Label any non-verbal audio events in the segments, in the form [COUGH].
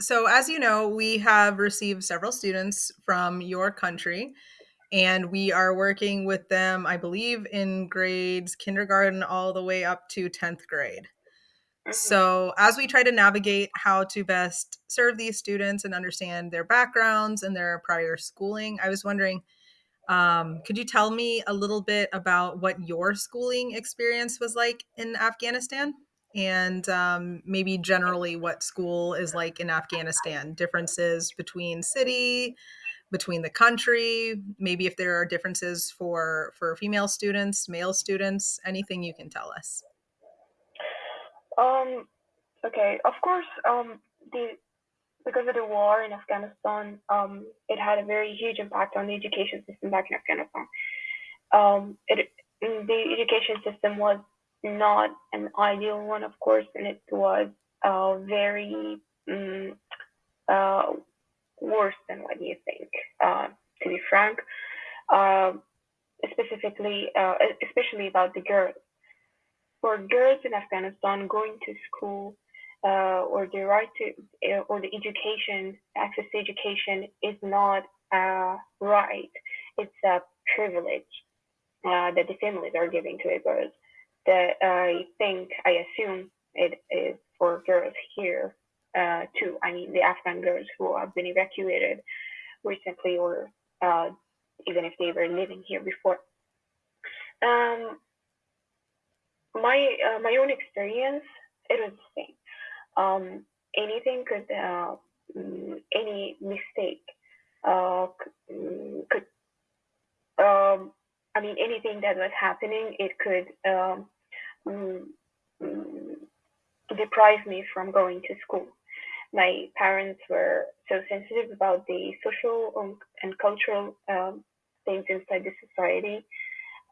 so, as you know, we have received several students from your country, and we are working with them, I believe, in grades kindergarten all the way up to 10th grade. So, as we try to navigate how to best serve these students and understand their backgrounds and their prior schooling, I was wondering um, could you tell me a little bit about what your schooling experience was like in Afghanistan? And um, maybe generally what school is like in Afghanistan, differences between city, between the country, maybe if there are differences for for female students, male students, anything you can tell us. Um, okay, of course, um, the because of the war in Afghanistan, um, it had a very huge impact on the education system back in Afghanistan. Um, it, the education system was not an ideal one, of course, and it was uh, very um, uh, worse than what you think, uh, to be frank. Uh, specifically, uh, especially about the girls. For girls in Afghanistan, going to school uh, or the right to or the education access to education is not a right it's a privilege uh, that the families are giving to the girls that i think i assume it is for girls here uh, too. I mean the afghan girls who have been evacuated recently or uh, even if they were living here before. Um, my uh, my own experience it was the same. Um, anything could, uh, mm, any mistake uh, mm, could, um, I mean, anything that was happening, it could um, mm, deprive me from going to school. My parents were so sensitive about the social and cultural um, things inside the society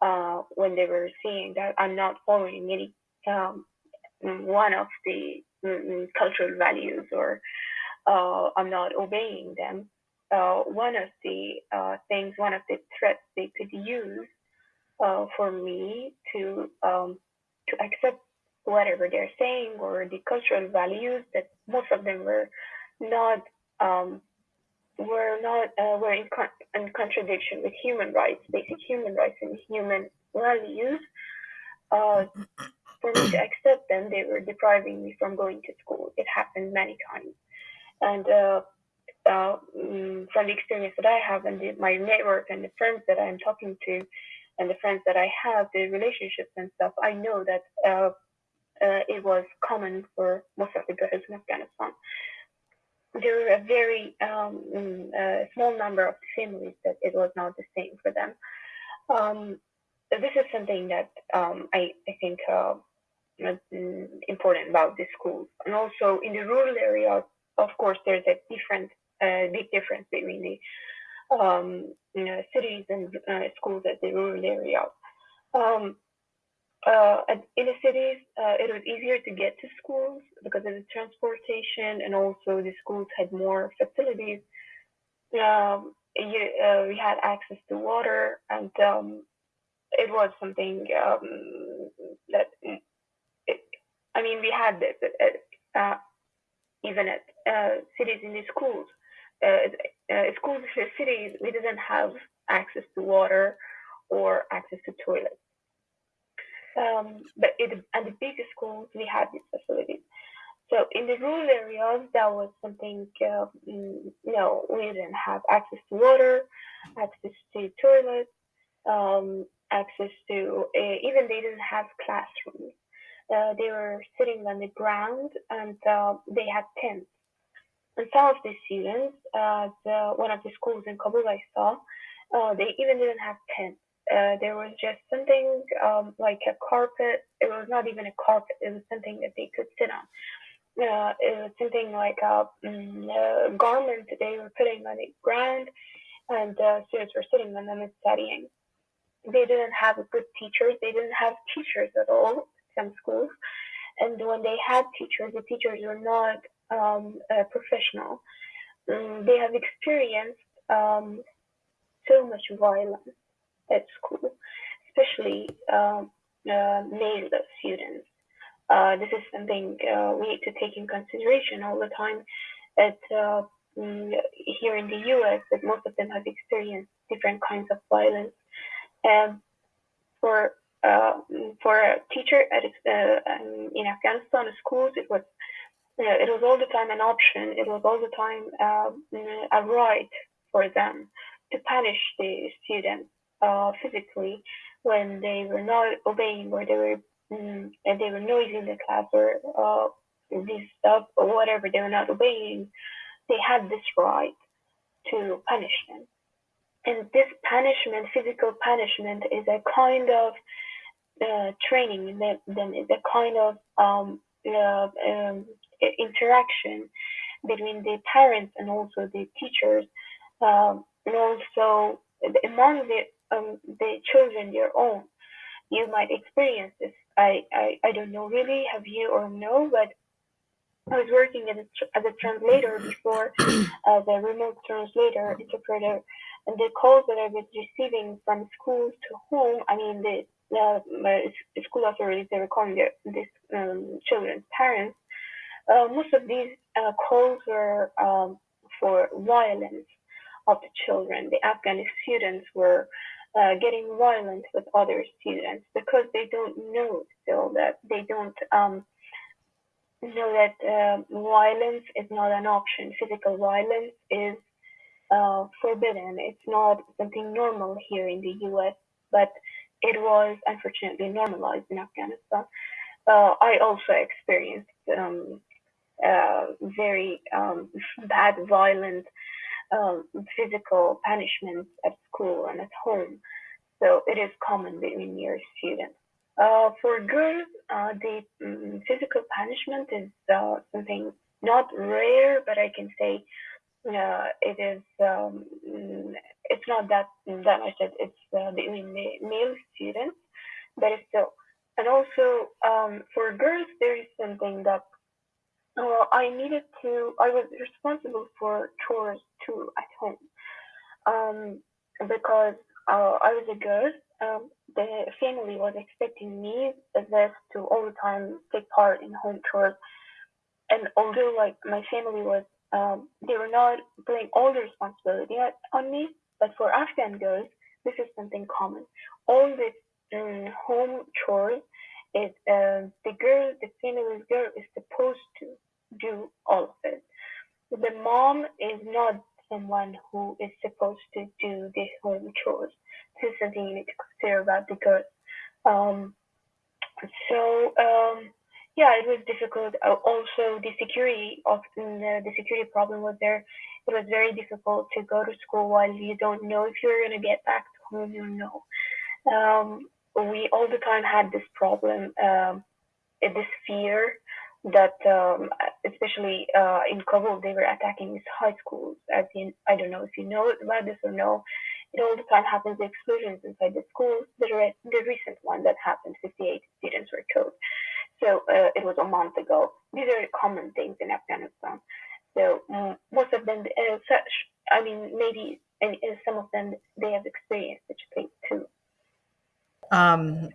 uh, when they were seeing that I'm not following any um, one of the mm, cultural values or uh, I'm not obeying them, uh, one of the uh, things, one of the threats they could use uh, for me to um, to accept whatever they're saying or the cultural values that most of them were not um, were not uh, were in, con- in contradiction with human rights, basic human rights and human values. Uh, for me to accept them, they were depriving me from going to school. It happened many times. And uh, uh, mm, from the experience that I have and the, my network and the friends that I'm talking to and the friends that I have, the relationships and stuff, I know that uh, uh it was common for most of the girls in Afghanistan. There were a very um, mm, small number of families that it was not the same for them. Um, this is something that um, I, I think uh, important about the schools. And also in the rural areas, of course, there's a different, uh, big difference between the um, you know, cities and uh, schools at the rural areas. Um, uh, in the cities, uh, it was easier to get to schools because of the transportation, and also the schools had more facilities. Um, you, uh, we had access to water, and um, it was something um, that I mean, we had this uh, even at uh, cities in the schools. Uh, uh, schools in cities, we didn't have access to water or access to toilets. Um, but it, at the bigger schools, we had these facilities. So in the rural areas, that was something, uh, you know, we didn't have access to water, access to toilets, um, access to, uh, even they didn't have classrooms uh, they were sitting on the ground and uh, they had tents. And some of the students, uh, the, one of the schools in Kabul I saw, uh, they even didn't have tents. Uh, there was just something um, like a carpet. It was not even a carpet. It was something that they could sit on. Uh, it was something like a, um, a garment they were putting on the ground, and students were sitting on them and studying. They didn't have good teachers. They didn't have teachers at all some schools. And when they had teachers, the teachers were not um, uh, professional. Um, they have experienced um, so much violence at school, especially um, uh, male students. Uh, this is something uh, we need to take in consideration all the time. at uh, mm, here in the U.S. that most of them have experienced different kinds of violence. And for uh, for a teacher at uh, um, in Afghanistan schools, it was it was all the time an option. It was all the time uh, a right for them to punish the students uh, physically when they were not obeying or they were mm, and they were noisy in the class or uh, this stuff or whatever they were not obeying. They had this right to punish them. And this punishment, physical punishment, is a kind of uh, training, then, is a kind of um, uh, um, interaction between the parents and also the teachers, um, and also among the um, the children their own. You might experience this. I, I, I don't know really, have you or no, but I was working as a, as a translator before, as a remote translator, interpreter, and the calls that I was receiving from schools to home, I mean, the, the school authorities, they were calling their, these um, children's parents, uh, most of these uh, calls were um, for violence of the children. The Afghan students were uh, getting violent with other students because they don't know still that they don't um, know that uh, violence is not an option. Physical violence is uh, forbidden. It's not something normal here in the U.S., but it was unfortunately normalized in Afghanistan. Uh, I also experienced um, uh, very um, bad, violent, um, physical punishments at school and at home. So it is common between your students. Uh, for girls, uh, the um, physical punishment is uh, something not rare, but I can say uh, it is. Um, it's not that that much that it's between the male students, but it's still. And also um, for girls, there is something that uh, I needed to. I was responsible for chores too at home, um, because uh, I was a girl. Um, the family was expecting me this to all the time take part in home chores, and although like my family was, um, they were not putting all the responsibility on me, but for Afghan girls, this is something common. All this um, home chores it uh, the girl, the female girl is supposed to do all of it. The mom is not someone who is supposed to do the home chores. This is you need to consider about the girl. Um, so um, yeah, it was difficult. Uh, also, the security of the, the security problem was there. It was very difficult to go to school while you don't know if you're gonna get back to home. You know. Um, we all the time had this problem, um, this fear that, um, especially uh, in Kabul, they were attacking these high schools. As in, I don't know if you know about this or no. It all the time happens explosions inside the schools. The, re- the recent one that happened, 58 students were killed. So uh, it was a month ago. These are common things in Afghanistan. So um, most of them, uh, such, I mean, maybe and, and some of them they have experienced such things too. Um,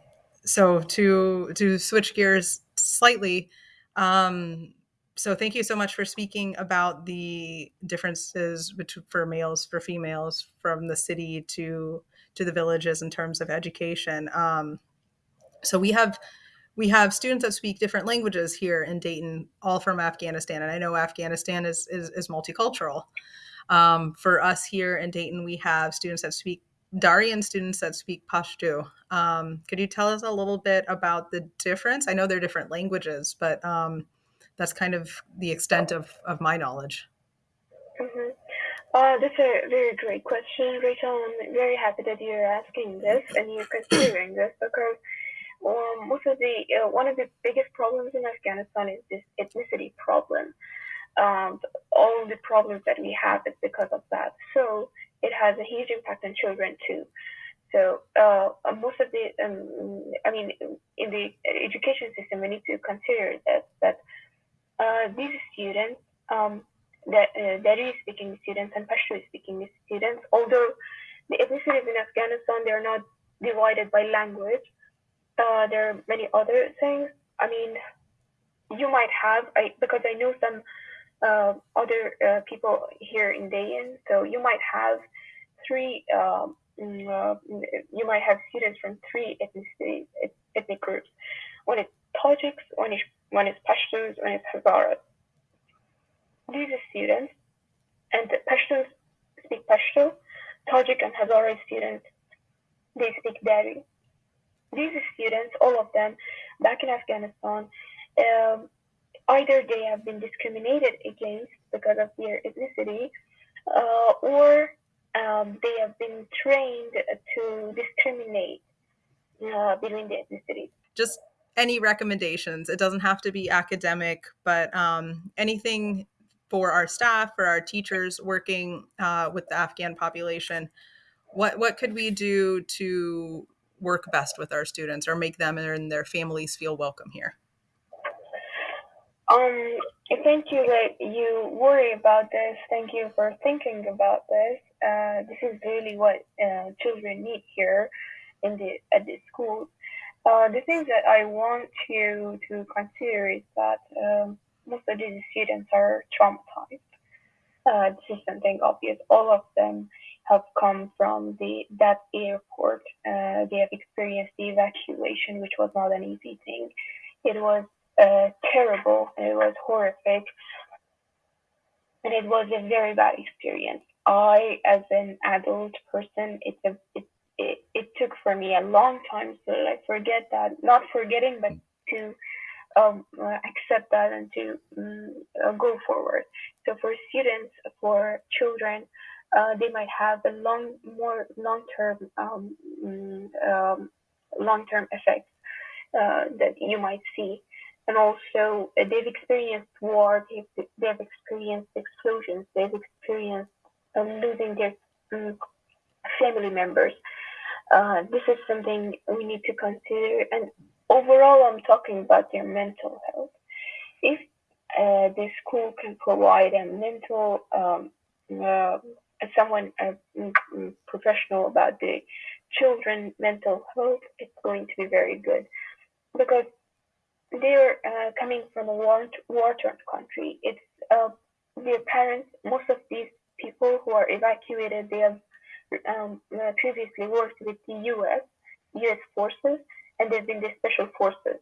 so to to switch gears slightly, um, so thank you so much for speaking about the differences between, for males for females from the city to to the villages in terms of education. Um, so we have we have students that speak different languages here in Dayton, all from Afghanistan, and I know Afghanistan is is, is multicultural. Um, for us here in Dayton, we have students that speak Dari and students that speak Pashto. Um, could you tell us a little bit about the difference? I know they're different languages, but um, that's kind of the extent of, of my knowledge. Mm-hmm. Uh, that's a very great question, Rachel. I'm very happy that you're asking this and you're considering this because um, most of the uh, one of the biggest problems in Afghanistan is this ethnicity problem. Um, all the problems that we have is because of that. So it has a huge impact on children too. So uh, most of the, um, I mean, in the education system, we need to consider that that uh, these students, um, that uh, Dari speaking students and Pashto speaking students, although the ethnicities in Afghanistan they are not divided by language, uh, there are many other things. I mean, you might have, I, because I know some uh, other uh, people here in Dayton. So you might have three. Um, uh, you might have students from three ethnic ethnic groups. One is Tajiks, one is one is Pashtuns, one is Hazaras. These are students, and the Pashtuns speak Pashto. Tajik and Hazara students, they speak Dari. These students, all of them, back in Afghanistan, um, either they have been discriminated against because of their ethnicity, uh, or um, they have been trained to discriminate uh, between the ethnicities. Just any recommendations. It doesn't have to be academic, but um, anything for our staff, for our teachers working uh, with the Afghan population. What what could we do to work best with our students or make them and their families feel welcome here? Um, thank you that you worry about this. Thank you for thinking about this. Uh, this is really what uh, children need here in the at the school. Uh, the things that I want you to consider is that um, most of these students are traumatized. Uh, this is something obvious. All of them have come from the that airport. Uh, they have experienced the evacuation, which was not an easy thing. It was uh, terrible. It was horrific, and it was a very bad experience. I, as an adult person, it's a it, it, it took for me a long time to like forget that, not forgetting, but to um, accept that and to um, uh, go forward. So for students, for children, uh, they might have a long, more long-term, um, mm, um long-term effects uh, that you might see and also uh, they've experienced war, they've, they've experienced explosions, they've experienced uh, losing their um, family members. Uh, this is something we need to consider. And overall, I'm talking about their mental health. If uh, the school can provide a mental, um, uh, someone uh, professional about the children mental health, it's going to be very good because they're uh, coming from a war war-torn country. It's uh, their parents. Most of these people who are evacuated, they have um, uh, previously worked with the U.S. U.S. forces, and they've been the special forces.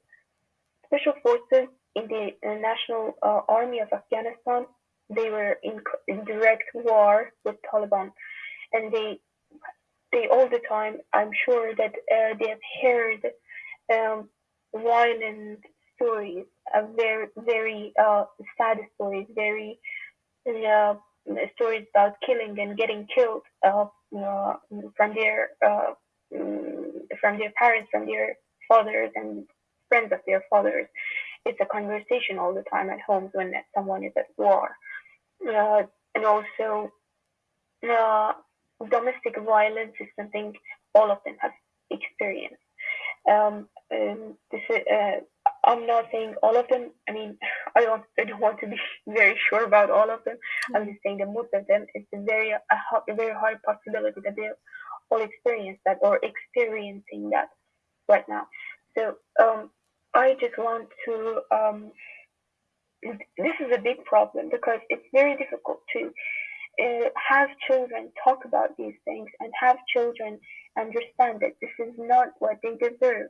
Special forces in the National uh, Army of Afghanistan. They were in, in direct war with Taliban, and they they all the time. I'm sure that uh, they have heard um, violent stories, uh, very very uh, sad stories, very uh, stories about killing and getting killed uh, uh, from their uh, mm, from their parents, from their fathers and friends of their fathers. It's a conversation all the time at homes when someone is at war, and also domestic violence is something all of them have experienced. Um, um, this is, uh, I'm not saying all of them. I mean, [LAUGHS] I don't, I [LAUGHS] don't want to be [LAUGHS] very sure about all of them. I'm just saying that most of them, it's a very, a, a very high possibility that they all experience that or experiencing that right now. So um, I just want to. Um, this is a big problem because it's very difficult to uh, have children talk about these things and have children understand that this is not what they deserve